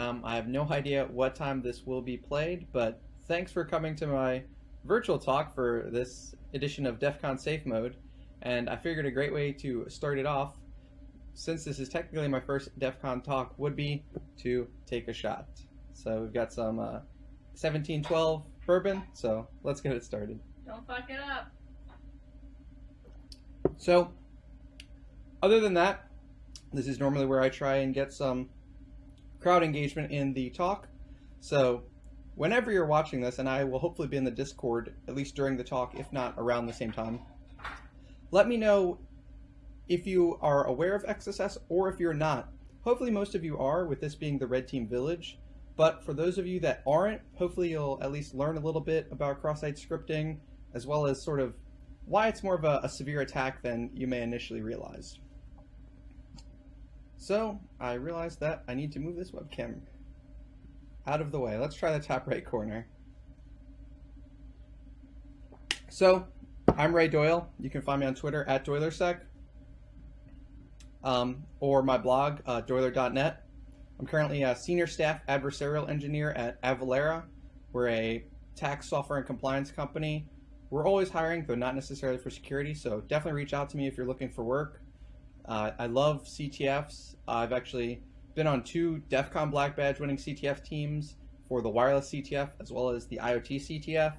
Um, I have no idea what time this will be played, but thanks for coming to my virtual talk for this edition of DEF CON Safe Mode. And I figured a great way to start it off, since this is technically my first DEF CON talk, would be to take a shot. So we've got some uh, 1712 bourbon, so let's get it started. Don't fuck it up. So, other than that, this is normally where I try and get some crowd engagement in the talk. So, whenever you're watching this, and I will hopefully be in the Discord, at least during the talk, if not around the same time, let me know if you are aware of XSS or if you're not. Hopefully most of you are, with this being the Red Team Village, but for those of you that aren't, hopefully you'll at least learn a little bit about cross-site scripting, as well as sort of why it's more of a, a severe attack than you may initially realize. So I realized that I need to move this webcam out of the way. Let's try the top right corner. So I'm Ray Doyle. You can find me on Twitter at DoilerSec um, or my blog, uh, doiler.net. I'm currently a senior staff adversarial engineer at Avalara. We're a tax software and compliance company. We're always hiring, though not necessarily for security, so definitely reach out to me if you're looking for work. Uh, I love CTFs. I've actually been on two DEF CON Black Badge winning CTF teams for the wireless CTF as well as the IoT CTF.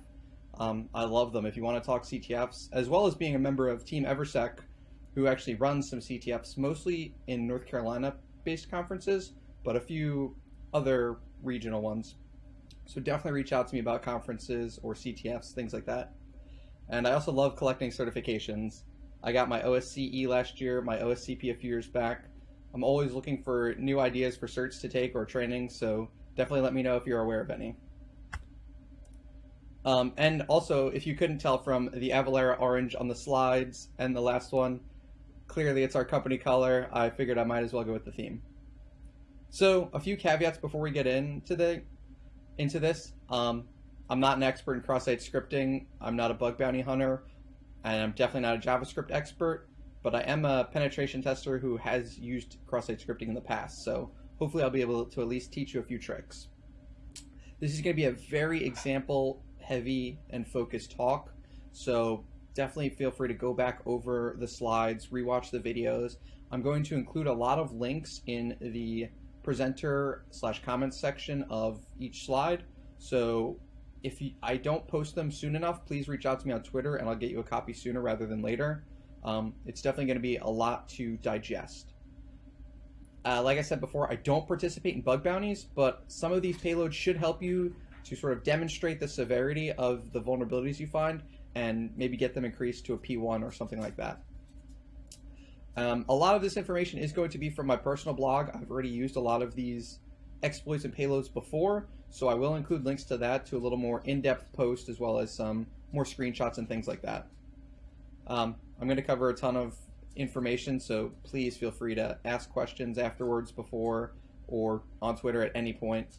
Um, I love them if you want to talk CTFs, as well as being a member of Team Eversec, who actually runs some CTFs, mostly in North Carolina based conferences, but a few other regional ones. So definitely reach out to me about conferences or CTFs, things like that. And I also love collecting certifications. I got my OSCE last year, my OSCP a few years back. I'm always looking for new ideas for certs to take or training, so definitely let me know if you're aware of any. Um, and also, if you couldn't tell from the Avalara orange on the slides and the last one, clearly it's our company color. I figured I might as well go with the theme. So, a few caveats before we get into the into this. Um, I'm not an expert in cross-site scripting. I'm not a bug bounty hunter and I'm definitely not a JavaScript expert, but I am a penetration tester who has used cross-site scripting in the past, so hopefully I'll be able to at least teach you a few tricks. This is going to be a very example heavy and focused talk, so definitely feel free to go back over the slides, rewatch the videos. I'm going to include a lot of links in the presenter slash comments section of each slide, so if I don't post them soon enough, please reach out to me on Twitter and I'll get you a copy sooner rather than later. Um, it's definitely going to be a lot to digest. Uh, like I said before, I don't participate in bug bounties, but some of these payloads should help you to sort of demonstrate the severity of the vulnerabilities you find and maybe get them increased to a P1 or something like that. Um, a lot of this information is going to be from my personal blog. I've already used a lot of these exploits and payloads before, so I will include links to that to a little more in-depth post as well as some more screenshots and things like that. Um, I'm going to cover a ton of information, so please feel free to ask questions afterwards, before, or on Twitter at any point.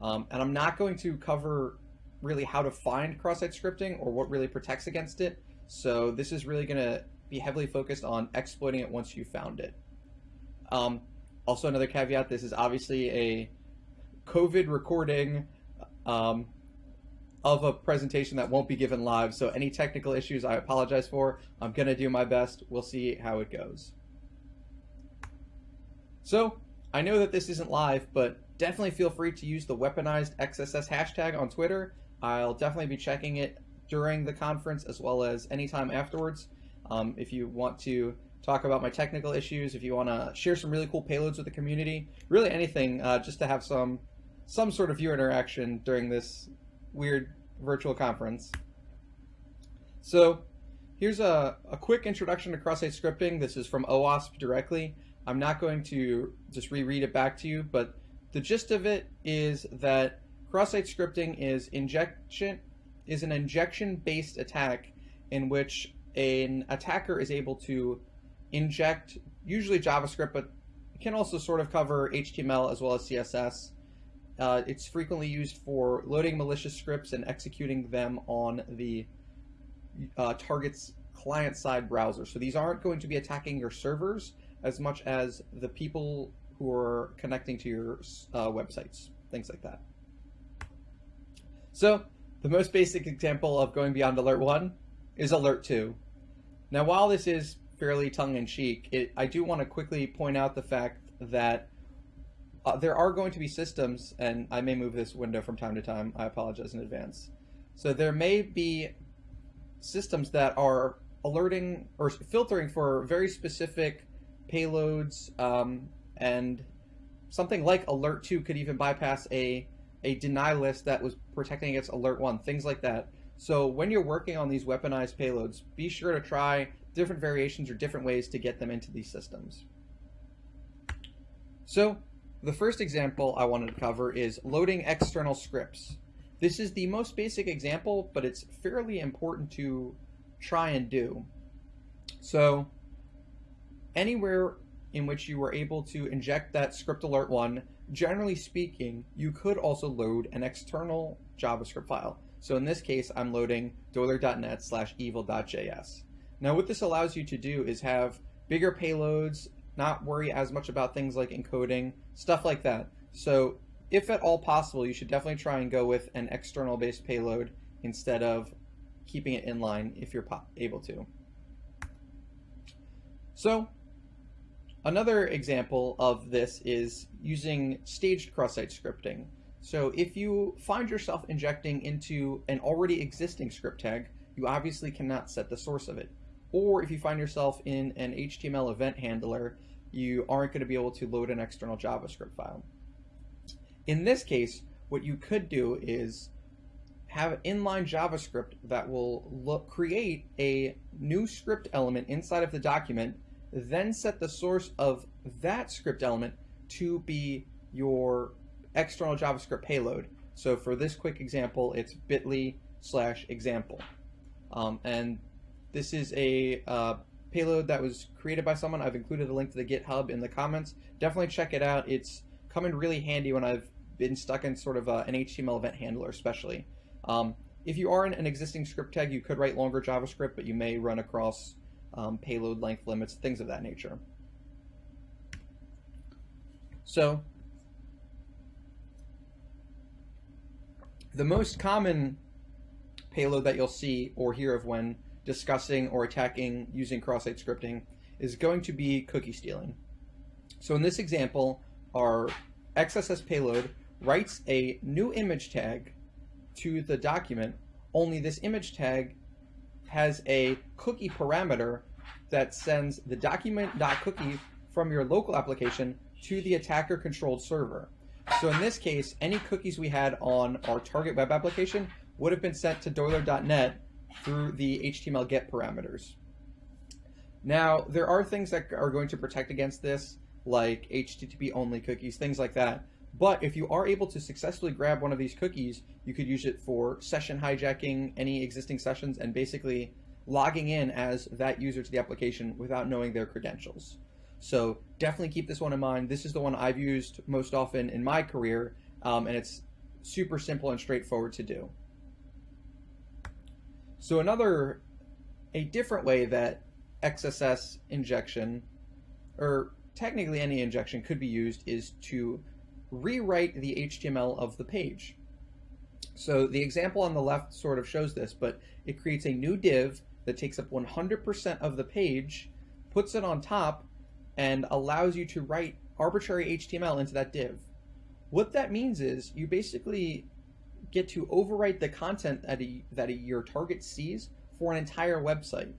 Um, and I'm not going to cover really how to find cross-site scripting or what really protects against it. So this is really going to be heavily focused on exploiting it once you found it. Um, also, another caveat: this is obviously a COVID recording um, of a presentation that won't be given live. So any technical issues, I apologize for. I'm gonna do my best. We'll see how it goes. So I know that this isn't live, but definitely feel free to use the weaponized XSS hashtag on Twitter. I'll definitely be checking it during the conference as well as anytime afterwards. Um, if you want to talk about my technical issues, if you want to share some really cool payloads with the community, really anything, uh, just to have some some sort of viewer interaction during this weird virtual conference. So here's a, a quick introduction to cross-site scripting. This is from OWASP directly. I'm not going to just reread it back to you, but the gist of it is that cross-site scripting is injection is an injection-based attack in which an attacker is able to inject usually JavaScript, but it can also sort of cover HTML as well as CSS uh, it's frequently used for loading malicious scripts and executing them on the uh, target's client-side browser. So these aren't going to be attacking your servers as much as the people who are connecting to your uh, websites, things like that. So the most basic example of going beyond Alert 1 is Alert 2. Now, while this is fairly tongue-in-cheek, I do want to quickly point out the fact that uh, there are going to be systems, and I may move this window from time to time. I apologize in advance. So there may be systems that are alerting or filtering for very specific payloads, um, and something like Alert 2 could even bypass a, a deny list that was protecting against Alert 1, things like that. So when you're working on these weaponized payloads, be sure to try different variations or different ways to get them into these systems. So the first example I wanted to cover is loading external scripts. This is the most basic example, but it's fairly important to try and do. So anywhere in which you were able to inject that script alert one, generally speaking, you could also load an external JavaScript file. So in this case, I'm loading doyler.net slash evil.js. Now what this allows you to do is have bigger payloads, not worry as much about things like encoding, stuff like that. So if at all possible, you should definitely try and go with an external based payload instead of keeping it inline if you're able to. So another example of this is using staged cross-site scripting. So if you find yourself injecting into an already existing script tag, you obviously cannot set the source of it. Or if you find yourself in an HTML event handler, you aren't going to be able to load an external JavaScript file. In this case, what you could do is have inline JavaScript that will look, create a new script element inside of the document, then set the source of that script element to be your external JavaScript payload. So for this quick example, it's bit.ly slash example. Um, and this is a uh, payload that was created by someone. I've included a link to the GitHub in the comments. Definitely check it out. It's come in really handy when I've been stuck in sort of a, an HTML event handler, especially. Um, if you are in an existing script tag, you could write longer JavaScript, but you may run across um, payload length limits, things of that nature. So the most common payload that you'll see or hear of when discussing or attacking using cross-site scripting is going to be cookie stealing. So in this example, our XSS payload writes a new image tag to the document, only this image tag has a cookie parameter that sends the document.cookie from your local application to the attacker controlled server. So in this case, any cookies we had on our target web application would have been sent to doyler.net through the HTML get parameters. Now, there are things that are going to protect against this, like HTTP only cookies, things like that. But if you are able to successfully grab one of these cookies, you could use it for session hijacking any existing sessions and basically logging in as that user to the application without knowing their credentials. So definitely keep this one in mind. This is the one I've used most often in my career, um, and it's super simple and straightforward to do. So another, a different way that XSS injection, or technically any injection could be used is to rewrite the HTML of the page. So the example on the left sort of shows this, but it creates a new div that takes up 100% of the page, puts it on top, and allows you to write arbitrary HTML into that div. What that means is you basically get to overwrite the content that, a, that a, your target sees for an entire website.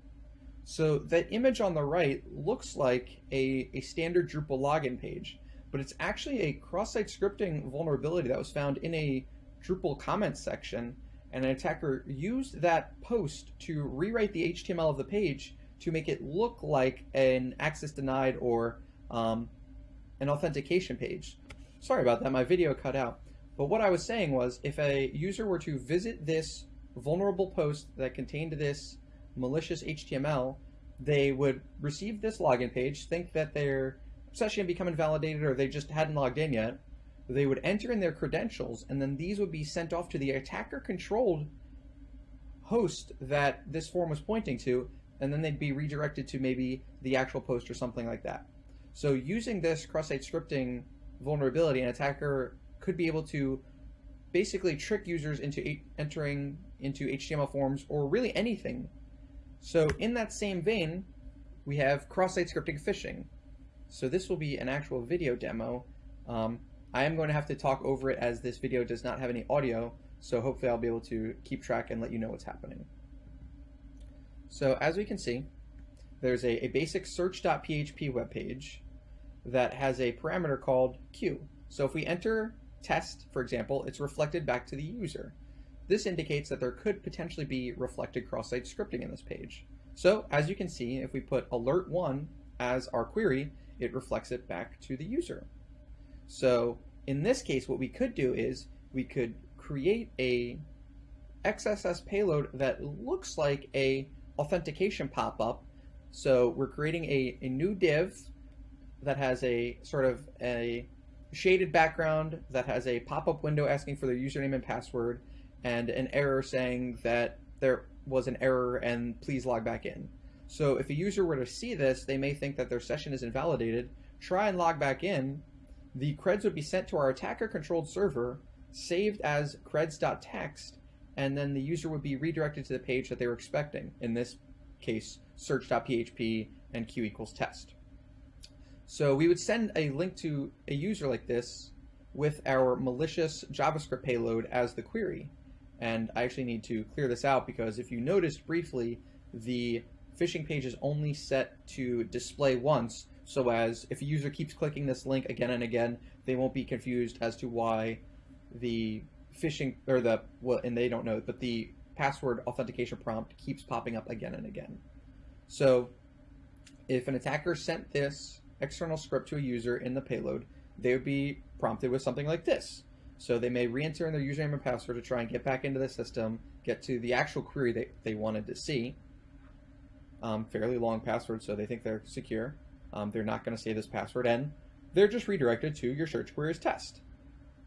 So that image on the right looks like a, a standard Drupal login page, but it's actually a cross-site scripting vulnerability that was found in a Drupal comments section, and an attacker used that post to rewrite the HTML of the page to make it look like an access denied or um, an authentication page. Sorry about that, my video cut out. But what I was saying was if a user were to visit this vulnerable post that contained this malicious HTML, they would receive this login page, think that their session had become invalidated or they just hadn't logged in yet. They would enter in their credentials, and then these would be sent off to the attacker controlled host that this form was pointing to, and then they'd be redirected to maybe the actual post or something like that. So using this cross-site scripting vulnerability, an attacker could be able to basically trick users into entering into HTML forms or really anything. So in that same vein, we have cross-site scripting phishing. So this will be an actual video demo. Um, I am going to have to talk over it as this video does not have any audio, so hopefully I'll be able to keep track and let you know what's happening. So as we can see, there's a, a basic search.php web page that has a parameter called q. So if we enter test, for example, it's reflected back to the user. This indicates that there could potentially be reflected cross-site scripting in this page. So as you can see, if we put alert1 as our query, it reflects it back to the user. So in this case, what we could do is we could create a XSS payload that looks like a authentication pop-up. So we're creating a, a new div that has a sort of a shaded background that has a pop-up window asking for their username and password and an error saying that there was an error and please log back in. So if a user were to see this, they may think that their session is invalidated, try and log back in, the creds would be sent to our attacker controlled server, saved as creds.txt, and then the user would be redirected to the page that they were expecting. In this case, search.php and q equals test. So we would send a link to a user like this with our malicious JavaScript payload as the query. And I actually need to clear this out because if you noticed briefly, the phishing page is only set to display once, so as if a user keeps clicking this link again and again, they won't be confused as to why the phishing, or the, well, and they don't know, but the password authentication prompt keeps popping up again and again. So if an attacker sent this external script to a user in the payload, they would be prompted with something like this. So they may re-enter in their username and password to try and get back into the system, get to the actual query that they wanted to see. Um, fairly long password, so they think they're secure. Um, they're not going to say this password, and they're just redirected to your search queries test.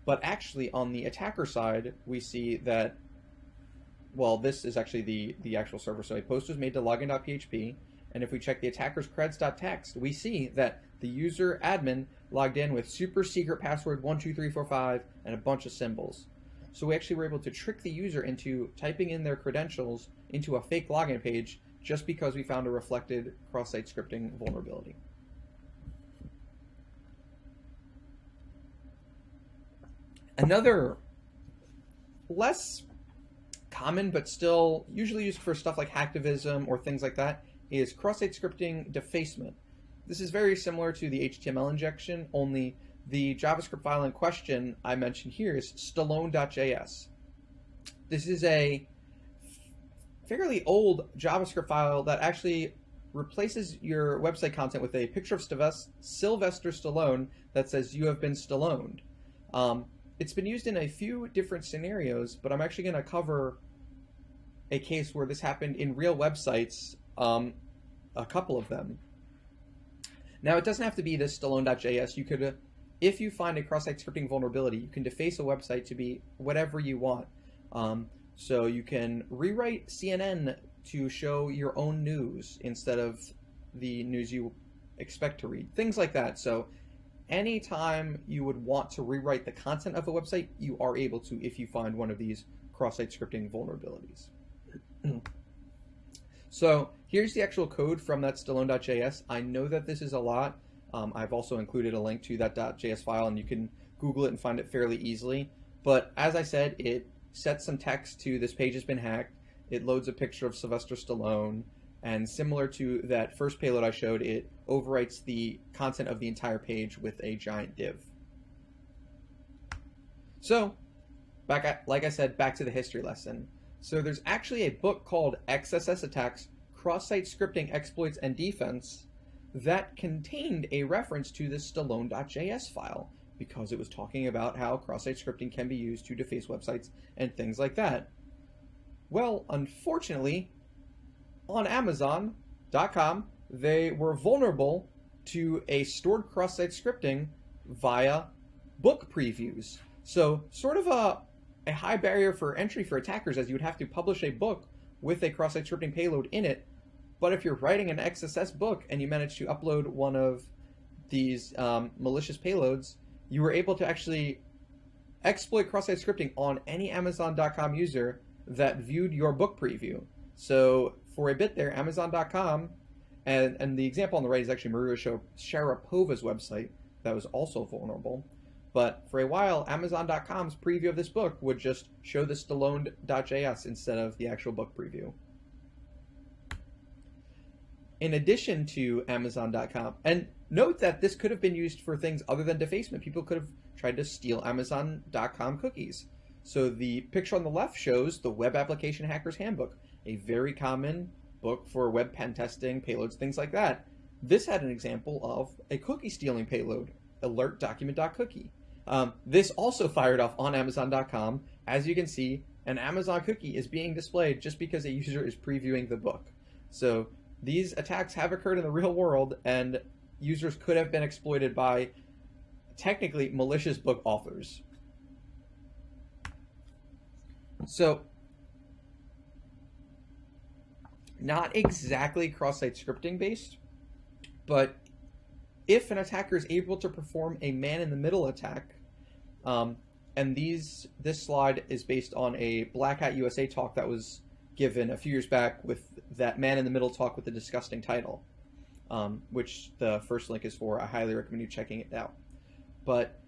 But actually, on the attacker side, we see that, well, this is actually the, the actual server. So a post was made to login.php, and if we check the attacker's creds.txt, we see that the user admin logged in with super secret password 12345 and a bunch of symbols. So we actually were able to trick the user into typing in their credentials into a fake login page just because we found a reflected cross-site scripting vulnerability. Another less common but still usually used for stuff like hacktivism or things like that is cross-site scripting defacement. This is very similar to the HTML injection, only the JavaScript file in question I mentioned here is stallone.js. This is a fairly old JavaScript file that actually replaces your website content with a picture of Sylvester Stallone that says you have been Stalloned. Um, it's been used in a few different scenarios, but I'm actually going to cover a case where this happened in real websites, um, a couple of them. Now, it doesn't have to be this Stallone.js. You could, uh, if you find a cross-site scripting vulnerability, you can deface a website to be whatever you want. Um, so you can rewrite CNN to show your own news instead of the news you expect to read. Things like that. So anytime you would want to rewrite the content of a website, you are able to if you find one of these cross-site scripting vulnerabilities. so here's the actual code from that Stallone.js. I know that this is a lot. Um, I've also included a link to that .js file, and you can Google it and find it fairly easily. But as I said, it sets some text to this page has been hacked. It loads a picture of Sylvester Stallone. And similar to that first payload I showed, it overwrites the content of the entire page with a giant div. So, back at, like I said, back to the history lesson. So there's actually a book called XSS Attacks, Cross-Site Scripting Exploits and Defense that contained a reference to this Stallone.js file because it was talking about how cross-site scripting can be used to deface websites and things like that. Well, unfortunately, on Amazon.com, they were vulnerable to a stored cross-site scripting via book previews. So sort of a, a high barrier for entry for attackers as you would have to publish a book with a cross-site scripting payload in it. But if you're writing an XSS book and you manage to upload one of these um, malicious payloads, you were able to actually exploit cross-site scripting on any Amazon.com user that viewed your book preview. So for a bit there, Amazon.com, and, and the example on the right is actually Maria Sharapova's website that was also vulnerable. But for a while, Amazon.com's preview of this book would just show the Stallone.js instead of the actual book preview. In addition to Amazon.com, and note that this could have been used for things other than defacement. People could have tried to steal Amazon.com cookies. So the picture on the left shows the Web Application Hacker's Handbook, a very common book for web pen testing, payloads, things like that. This had an example of a cookie stealing payload, alert document.cookie. Um, this also fired off on Amazon.com. As you can see, an Amazon cookie is being displayed just because a user is previewing the book. So these attacks have occurred in the real world, and users could have been exploited by technically malicious book authors. So, not exactly cross-site scripting based, but if an attacker is able to perform a man-in-the-middle attack, um, and these this slide is based on a Black Hat USA talk that was given a few years back with that man-in-the-middle talk with the disgusting title, um, which the first link is for. I highly recommend you checking it out but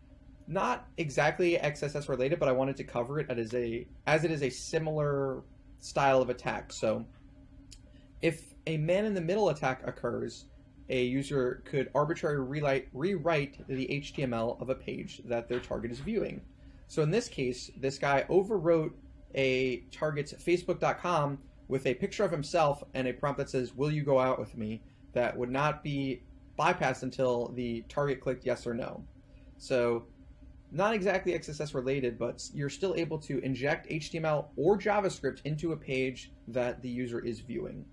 not exactly XSS related, but I wanted to cover it as a as it is a similar style of attack. So if a man-in-the-middle attack occurs, a user could arbitrarily rewrite the HTML of a page that their target is viewing. So in this case, this guy overwrote a target's facebook.com with a picture of himself and a prompt that says, will you go out with me? That would not be bypassed until the target clicked yes or no. So not exactly XSS related, but you're still able to inject HTML or JavaScript into a page that the user is viewing.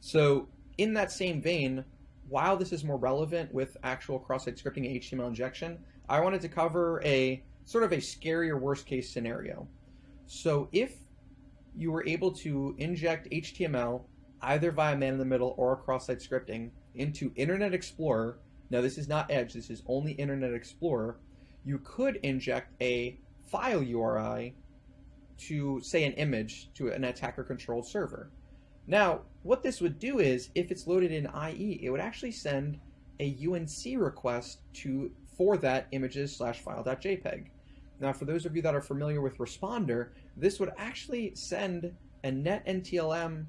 So in that same vein, while this is more relevant with actual cross-site scripting and HTML injection, I wanted to cover a sort of a scarier worst case scenario. So if you were able to inject HTML either via man-in-the-middle or cross-site scripting into Internet Explorer now this is not Edge, this is only Internet Explorer, you could inject a file URI to, say, an image to an attacker-controlled server. Now, what this would do is, if it's loaded in IE, it would actually send a UNC request to for that images slash file.jpg. Now, for those of you that are familiar with Responder, this would actually send a netNTLM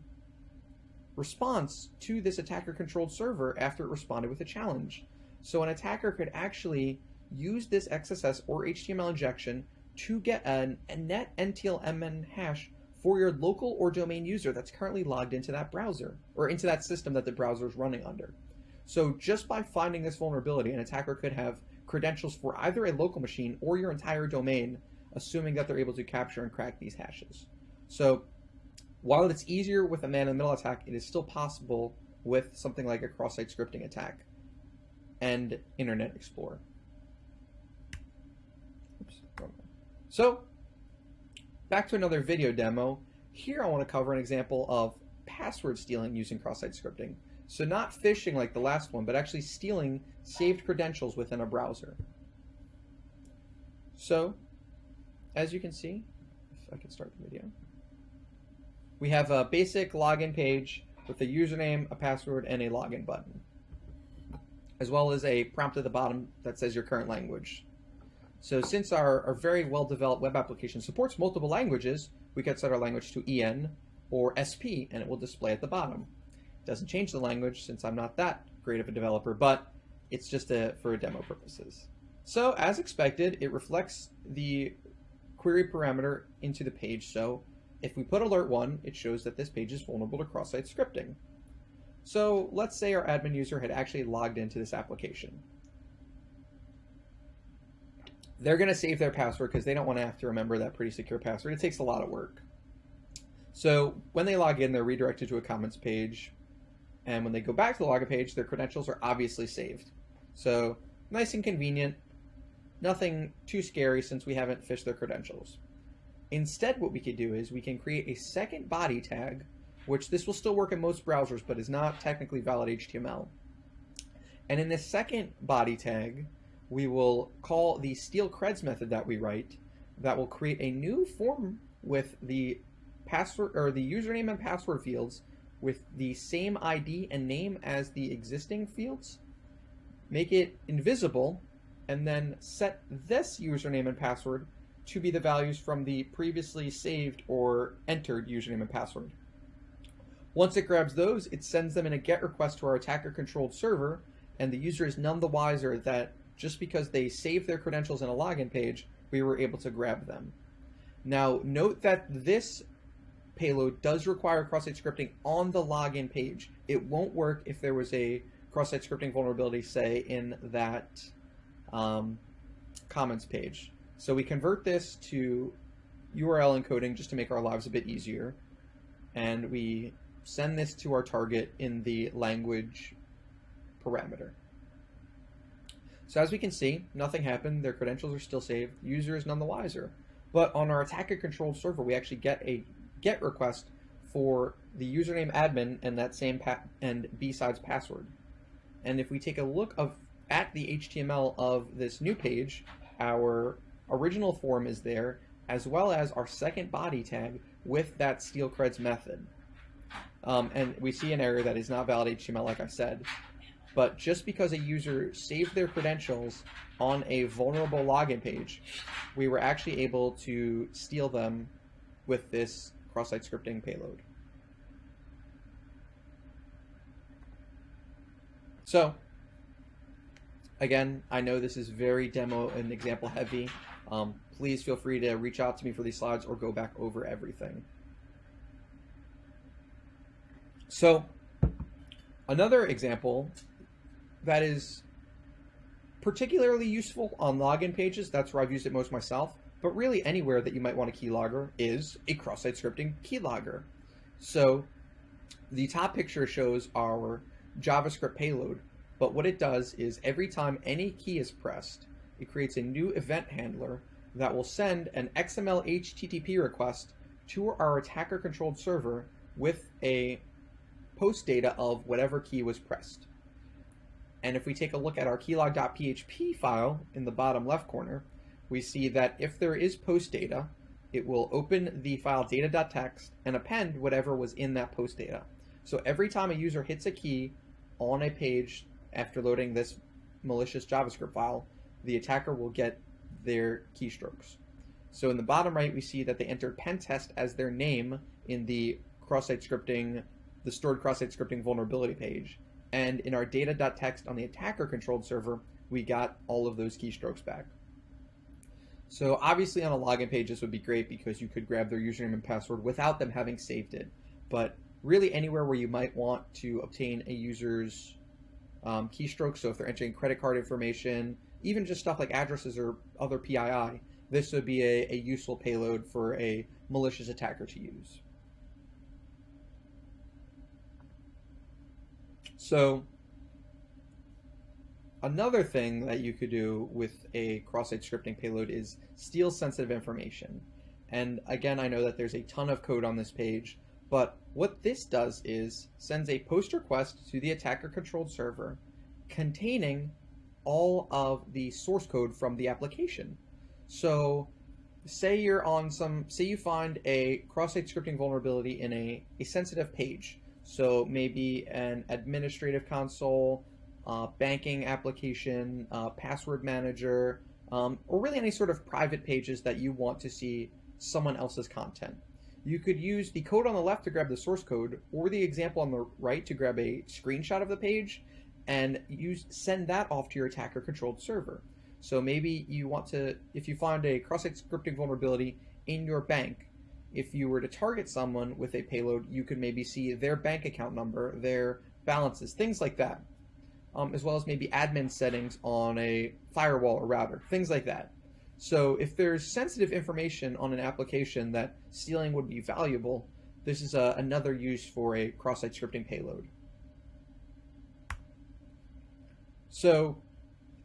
response to this attacker-controlled server after it responded with a challenge. So an attacker could actually use this XSS or HTML injection to get an, a net NTLMN hash for your local or domain user that's currently logged into that browser or into that system that the browser is running under. So just by finding this vulnerability, an attacker could have credentials for either a local machine or your entire domain, assuming that they're able to capture and crack these hashes. So while it's easier with a man-in-the-middle attack, it is still possible with something like a cross-site scripting attack and Internet Explorer. Oops. So, back to another video demo. Here I want to cover an example of password stealing using cross-site scripting. So not phishing like the last one, but actually stealing saved credentials within a browser. So, as you can see, if I can start the video we have a basic login page with a username, a password, and a login button, as well as a prompt at the bottom that says your current language. So since our, our very well-developed web application supports multiple languages, we could set our language to EN or SP, and it will display at the bottom. Doesn't change the language since I'm not that great of a developer, but it's just a, for demo purposes. So as expected, it reflects the query parameter into the page. So if we put alert 1, it shows that this page is vulnerable to cross-site scripting. So let's say our admin user had actually logged into this application. They're going to save their password because they don't want to have to remember that pretty secure password. It takes a lot of work. So when they log in, they're redirected to a comments page. And when they go back to the login page, their credentials are obviously saved. So nice and convenient. Nothing too scary since we haven't phished their credentials. Instead, what we could do is we can create a second body tag, which this will still work in most browsers, but is not technically valid HTML. And in the second body tag, we will call the steal creds method that we write that will create a new form with the password or the username and password fields with the same ID and name as the existing fields, make it invisible, and then set this username and password to be the values from the previously saved or entered username and password. Once it grabs those, it sends them in a GET request to our attacker controlled server, and the user is none the wiser that just because they saved their credentials in a login page, we were able to grab them. Now, note that this payload does require cross-site scripting on the login page. It won't work if there was a cross-site scripting vulnerability, say, in that um, comments page. So we convert this to URL encoding just to make our lives a bit easier. And we send this to our target in the language parameter. So as we can see, nothing happened. Their credentials are still saved. User is none the wiser. But on our attacker-controlled server, we actually get a GET request for the username admin and that same and B-sides password. And if we take a look of at the HTML of this new page, our original form is there, as well as our second body tag with that steal creds method. Um, and we see an error that is not valid HTML, like I said. But just because a user saved their credentials on a vulnerable login page, we were actually able to steal them with this cross-site scripting payload. So, again, I know this is very demo and example heavy. Um, please feel free to reach out to me for these slides or go back over everything. So, another example that is particularly useful on login pages, that's where I've used it most myself, but really anywhere that you might want a keylogger is a cross-site scripting keylogger. So the top picture shows our JavaScript payload, but what it does is every time any key is pressed, it creates a new event handler that will send an XML HTTP request to our attacker controlled server with a post data of whatever key was pressed. And if we take a look at our keylog.php file in the bottom left corner, we see that if there is post data, it will open the file data.txt and append whatever was in that post data. So every time a user hits a key on a page after loading this malicious JavaScript file, the attacker will get their keystrokes. So in the bottom right, we see that they entered pentest as their name in the cross-site scripting, the stored cross-site scripting vulnerability page. And in our data.txt on the attacker controlled server, we got all of those keystrokes back. So obviously on a login page, this would be great because you could grab their username and password without them having saved it. But really anywhere where you might want to obtain a user's um, keystroke, so if they're entering credit card information, even just stuff like addresses or other PII, this would be a, a useful payload for a malicious attacker to use. So another thing that you could do with a cross-site scripting payload is steal sensitive information. And again, I know that there's a ton of code on this page, but what this does is sends a post request to the attacker controlled server containing all of the source code from the application. So say you're on some, say you find a cross-site scripting vulnerability in a, a sensitive page. So maybe an administrative console, uh, banking application, uh, password manager, um, or really any sort of private pages that you want to see someone else's content. You could use the code on the left to grab the source code, or the example on the right to grab a screenshot of the page, and use send that off to your attacker-controlled server. So maybe you want to, if you find a cross-site scripting vulnerability in your bank, if you were to target someone with a payload, you could maybe see their bank account number, their balances, things like that, um, as well as maybe admin settings on a firewall or router, things like that. So if there's sensitive information on an application that stealing would be valuable, this is a, another use for a cross-site scripting payload. So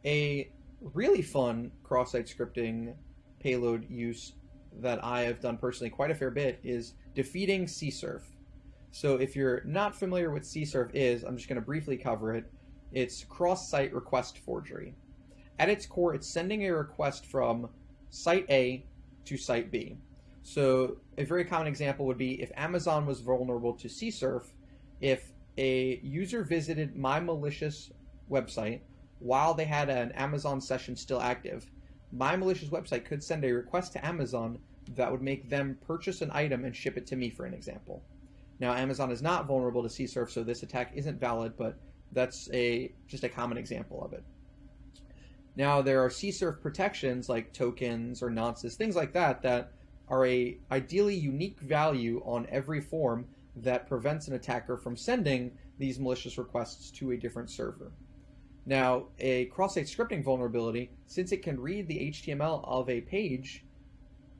a really fun cross-site scripting payload use that I have done personally quite a fair bit is defeating CSRF. So if you're not familiar with CSRF is, I'm just going to briefly cover it. It's cross-site request forgery. At its core, it's sending a request from site A to site B. So a very common example would be if Amazon was vulnerable to CSRF, if a user visited my malicious website while they had an Amazon session still active, my malicious website could send a request to Amazon that would make them purchase an item and ship it to me, for an example. Now, Amazon is not vulnerable to CSRF, so this attack isn't valid, but that's a just a common example of it. Now, there are CSRF protections like tokens or nonces, things like that, that are a ideally unique value on every form that prevents an attacker from sending these malicious requests to a different server. Now, a cross-site scripting vulnerability, since it can read the HTML of a page,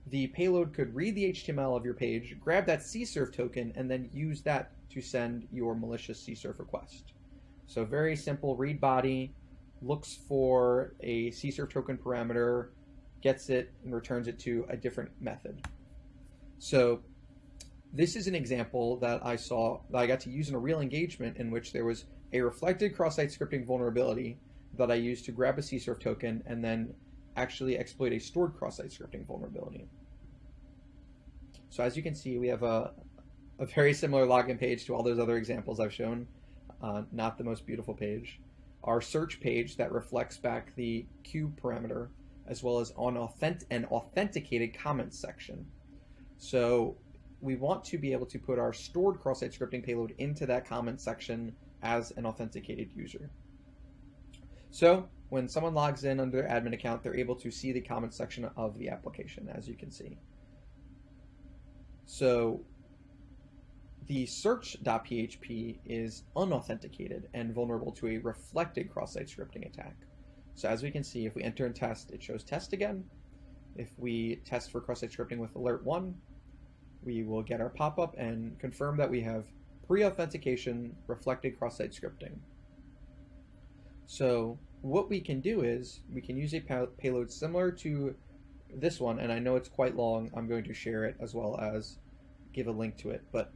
the payload could read the HTML of your page, grab that CSRF token, and then use that to send your malicious CSRF request. So very simple read body, looks for a CSRF token parameter, gets it, and returns it to a different method. So this is an example that I saw that I got to use in a real engagement in which there was a reflected cross-site scripting vulnerability that I used to grab a CSRF token and then actually exploit a stored cross-site scripting vulnerability. So as you can see, we have a, a very similar login page to all those other examples I've shown. Uh, not the most beautiful page. Our search page that reflects back the Q parameter, as well as on authentic an authenticated comments section. So we want to be able to put our stored cross-site scripting payload into that comment section as an authenticated user. So when someone logs in under their admin account, they're able to see the comment section of the application, as you can see. So the search.php is unauthenticated and vulnerable to a reflected cross-site scripting attack. So as we can see, if we enter and test, it shows test again. If we test for cross-site scripting with alert 1, we will get our pop-up and confirm that we have pre-authentication reflected cross-site scripting. So what we can do is we can use a payload similar to this one, and I know it's quite long. I'm going to share it as well as give a link to it. But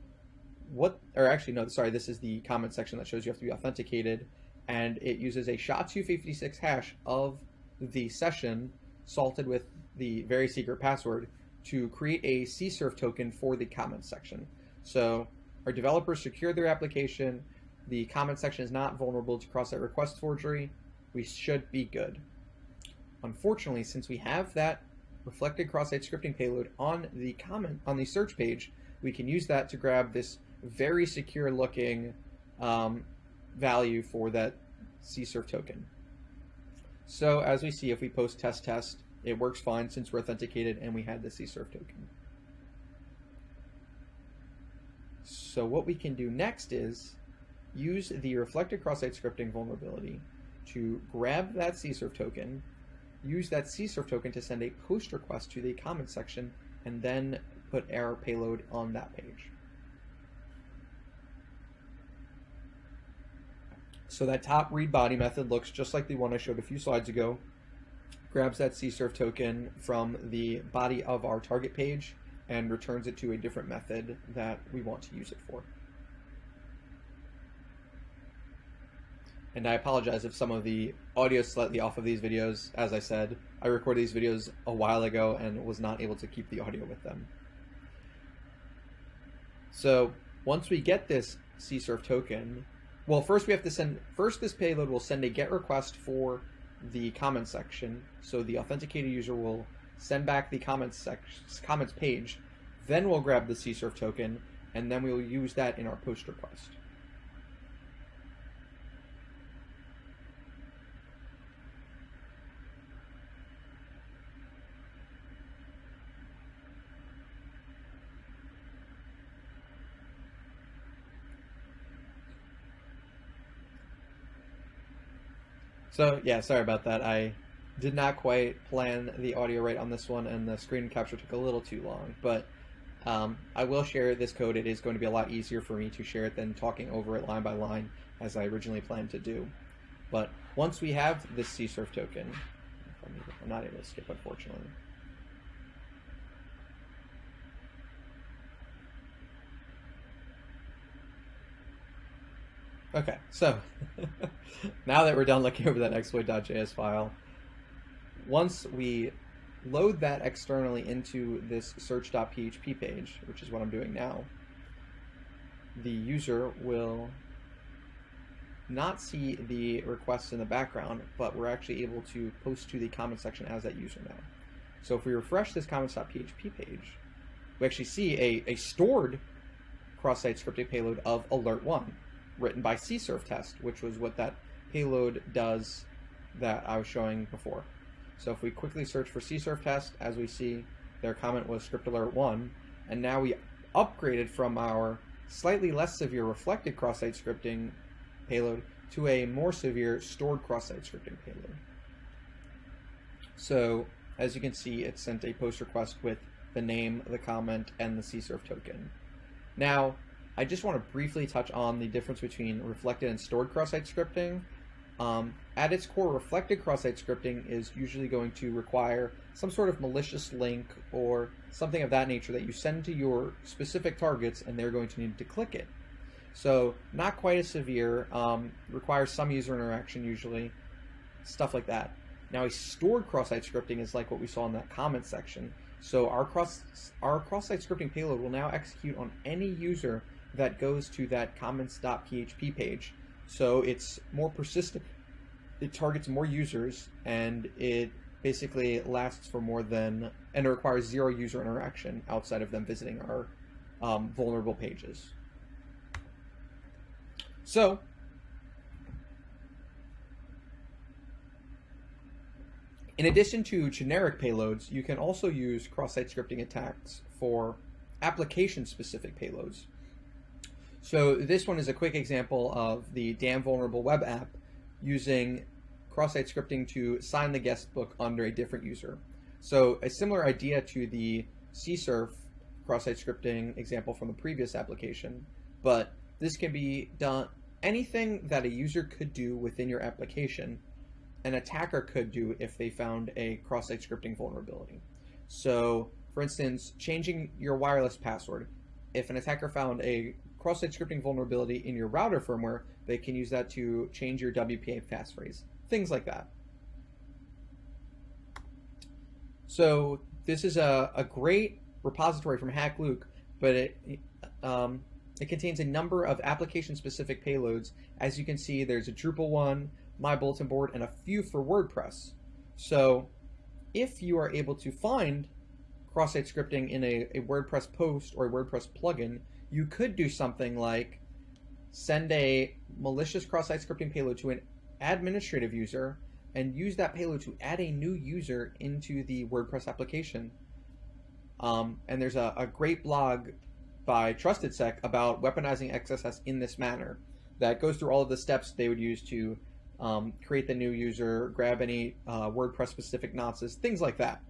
what, or actually, no, sorry, this is the comment section that shows you have to be authenticated, and it uses a SHA-256 hash of the session salted with the very secret password to create a CSRF token for the comment section. So our developers secured their application. The comment section is not vulnerable to cross-site request forgery. We should be good. Unfortunately, since we have that reflected cross-site scripting payload on the comment on the search page, we can use that to grab this very secure looking um, value for that CSRF token. So as we see, if we post test test, it works fine since we're authenticated and we had the CSRF token. So what we can do next is use the reflected cross-site scripting vulnerability to grab that CSRF token, use that CSRF token to send a post request to the comment section, and then put error payload on that page. So that top read body method looks just like the one I showed a few slides ago. Grabs that CSRF token from the body of our target page and returns it to a different method that we want to use it for. And I apologize if some of the audio is slightly off of these videos. As I said, I recorded these videos a while ago and was not able to keep the audio with them. So once we get this CSRF token, well, first we have to send, first this payload will send a GET request for the comments section. So the authenticated user will send back the comments section, comments page, then we'll grab the CSRF token, and then we'll use that in our post request. So yeah, sorry about that. I did not quite plan the audio right on this one, and the screen capture took a little too long. But um, I will share this code. It is going to be a lot easier for me to share it than talking over it line by line, as I originally planned to do. But once we have this CSRF token, I'm not able to skip, unfortunately. Okay, so now that we're done looking over that exploit.js file, once we load that externally into this search.php page, which is what I'm doing now, the user will not see the requests in the background, but we're actually able to post to the comment section as that user now. So if we refresh this comments.php page, we actually see a, a stored cross-site scripting payload of alert1 written by csurftest, which was what that payload does that I was showing before. So if we quickly search for csurf test, as we see, their comment was script alert 1, and now we upgraded from our slightly less severe reflected cross-site scripting payload to a more severe stored cross-site scripting payload. So as you can see, it sent a post request with the name, the comment, and the csurf token. Now, I just want to briefly touch on the difference between reflected and stored cross-site scripting. Um, at its core, reflected cross-site scripting is usually going to require some sort of malicious link or something of that nature that you send to your specific targets and they're going to need to click it. So not quite as severe, um, requires some user interaction usually, stuff like that. Now a stored cross-site scripting is like what we saw in that comment section. So our cross our cross-site scripting payload will now execute on any user that goes to that comments.php page. So it's more persistent. It targets more users and it basically lasts for more than and it requires zero user interaction outside of them visiting our um, vulnerable pages. So, in addition to generic payloads, you can also use cross-site scripting attacks for application-specific payloads. So this one is a quick example of the Damn Vulnerable web app using cross-site scripting to sign the guest book under a different user. So a similar idea to the csurf cross-site scripting example from the previous application, but this can be done, anything that a user could do within your application, an attacker could do if they found a cross-site scripting vulnerability. So, for instance, changing your wireless password. If an attacker found a cross-site scripting vulnerability in your router firmware, they can use that to change your WPA passphrase. Things like that. So this is a, a great repository from HackLuke, but it um, it contains a number of application-specific payloads. As you can see, there's a Drupal one, my bulletin board, and a few for WordPress. So if you are able to find cross-site scripting in a, a WordPress post or a WordPress plugin, you could do something like send a malicious cross-site scripting payload to an administrative user and use that payload to add a new user into the WordPress application. Um, and there's a, a great blog by TrustedSec about weaponizing XSS in this manner that goes through all of the steps they would use to um, create the new user, grab any uh, WordPress specific nonces, things like that.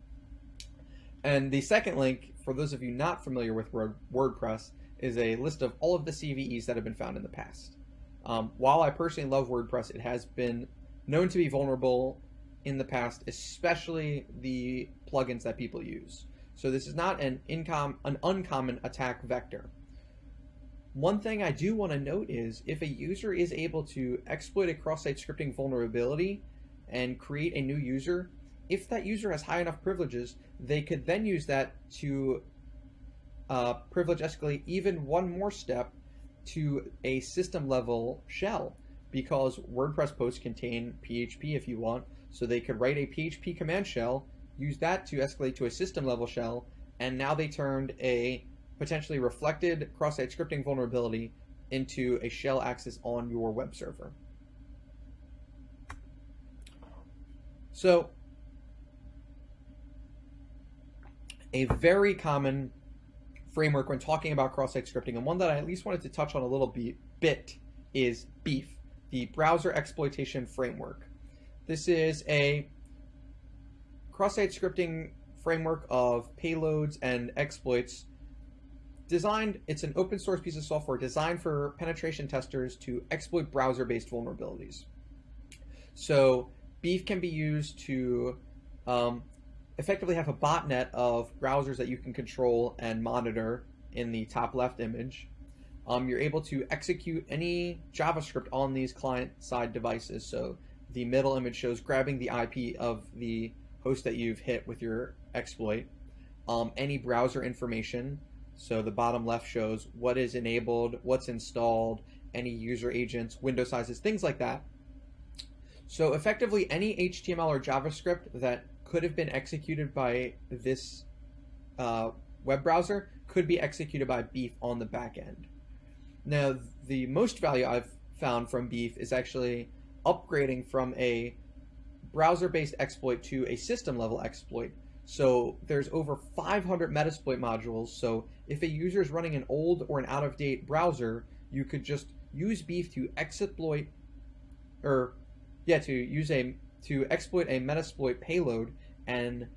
And the second link, for those of you not familiar with Word WordPress, is a list of all of the CVEs that have been found in the past. Um, while I personally love WordPress, it has been known to be vulnerable in the past, especially the plugins that people use. So this is not an incom an uncommon attack vector. One thing I do want to note is if a user is able to exploit a cross-site scripting vulnerability and create a new user, if that user has high enough privileges, they could then use that to uh, privilege escalate even one more step to a system level shell because WordPress posts contain PHP if you want, so they could write a PHP command shell use that to escalate to a system level shell, and now they turned a potentially reflected cross-site scripting vulnerability into a shell access on your web server. So a very common framework when talking about cross-site scripting, and one that I at least wanted to touch on a little bit, is Beef, the Browser Exploitation Framework. This is a cross-site scripting framework of payloads and exploits designed, it's an open source piece of software designed for penetration testers to exploit browser-based vulnerabilities. So Beef can be used to um, effectively have a botnet of browsers that you can control and monitor in the top left image. um, you're able to execute any JavaScript on these client-side devices. So the middle image shows grabbing the IP of the host that you've hit with your exploit, um, any browser information. So the bottom left shows what is enabled, what's installed, any user agents, window sizes, things like that. So effectively, any HTML or JavaScript that could have been executed by this uh, web browser could be executed by Beef on the back end. Now, the most value I've found from Beef is actually upgrading from a browser-based exploit to a system-level exploit. So there's over 500 Metasploit modules, so if a user is running an old or an out-of-date browser, you could just use Beef to exploit, or yeah, to use a to exploit a Metasploit payload and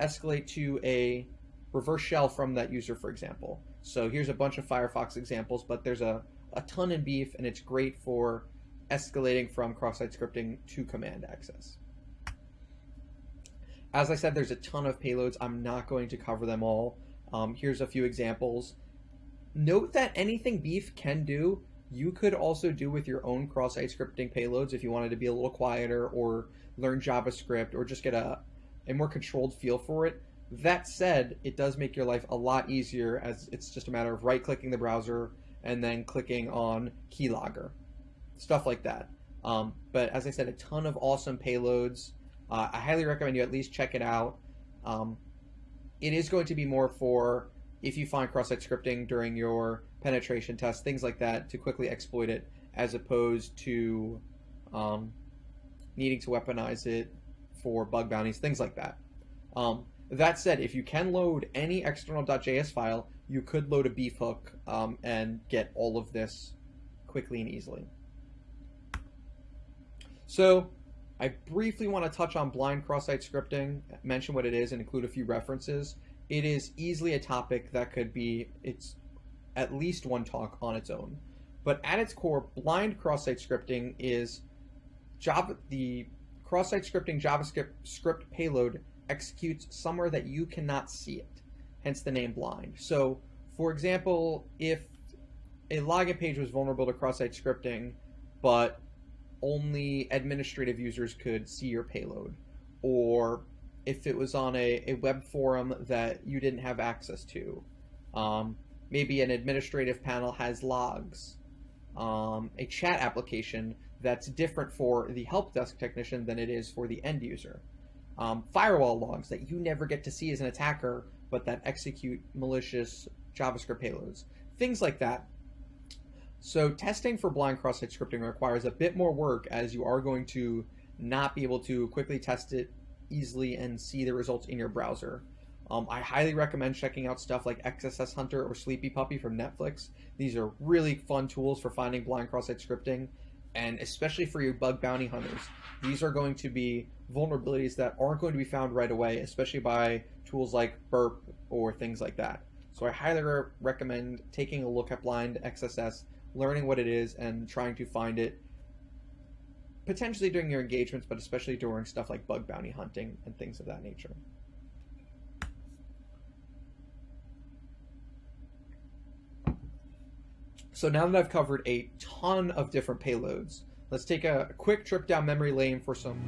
escalate to a reverse shell from that user, for example. So here's a bunch of Firefox examples, but there's a, a ton in Beef, and it's great for escalating from cross-site scripting to command access. As I said, there's a ton of payloads. I'm not going to cover them all. Um, here's a few examples. Note that anything Beef can do, you could also do with your own cross-site scripting payloads if you wanted to be a little quieter or learn JavaScript or just get a, a more controlled feel for it. That said, it does make your life a lot easier as it's just a matter of right-clicking the browser and then clicking on keylogger, stuff like that. Um, but as I said, a ton of awesome payloads. Uh, I highly recommend you at least check it out. Um, it is going to be more for if you find cross-site scripting during your penetration tests, things like that, to quickly exploit it, as opposed to um, needing to weaponize it for bug bounties, things like that. Um, that said, if you can load any external.js file, you could load a beef hook um, and get all of this quickly and easily. So I briefly want to touch on blind cross-site scripting, mention what it is, and include a few references. It is easily a topic that could be it's at least one talk on its own. But at its core, blind cross-site scripting is Java the cross-site scripting JavaScript script payload executes somewhere that you cannot see it, hence the name blind. So, for example, if a login page was vulnerable to cross-site scripting, but only administrative users could see your payload, or if it was on a, a web forum that you didn't have access to, um, maybe an administrative panel has logs, um, a chat application that's different for the help desk technician than it is for the end user um, firewall logs that you never get to see as an attacker, but that execute malicious JavaScript payloads, things like that. So testing for blind cross-site scripting requires a bit more work as you are going to not be able to quickly test it easily and see the results in your browser. Um, I highly recommend checking out stuff like XSS Hunter or Sleepy Puppy from Netflix. These are really fun tools for finding blind cross-site scripting, and especially for your bug bounty hunters. These are going to be vulnerabilities that aren't going to be found right away, especially by tools like Burp or things like that. So I highly re recommend taking a look at blind XSS, learning what it is, and trying to find it potentially during your engagements, but especially during stuff like bug bounty hunting and things of that nature. So now that I've covered a ton of different payloads, let's take a quick trip down memory lane for some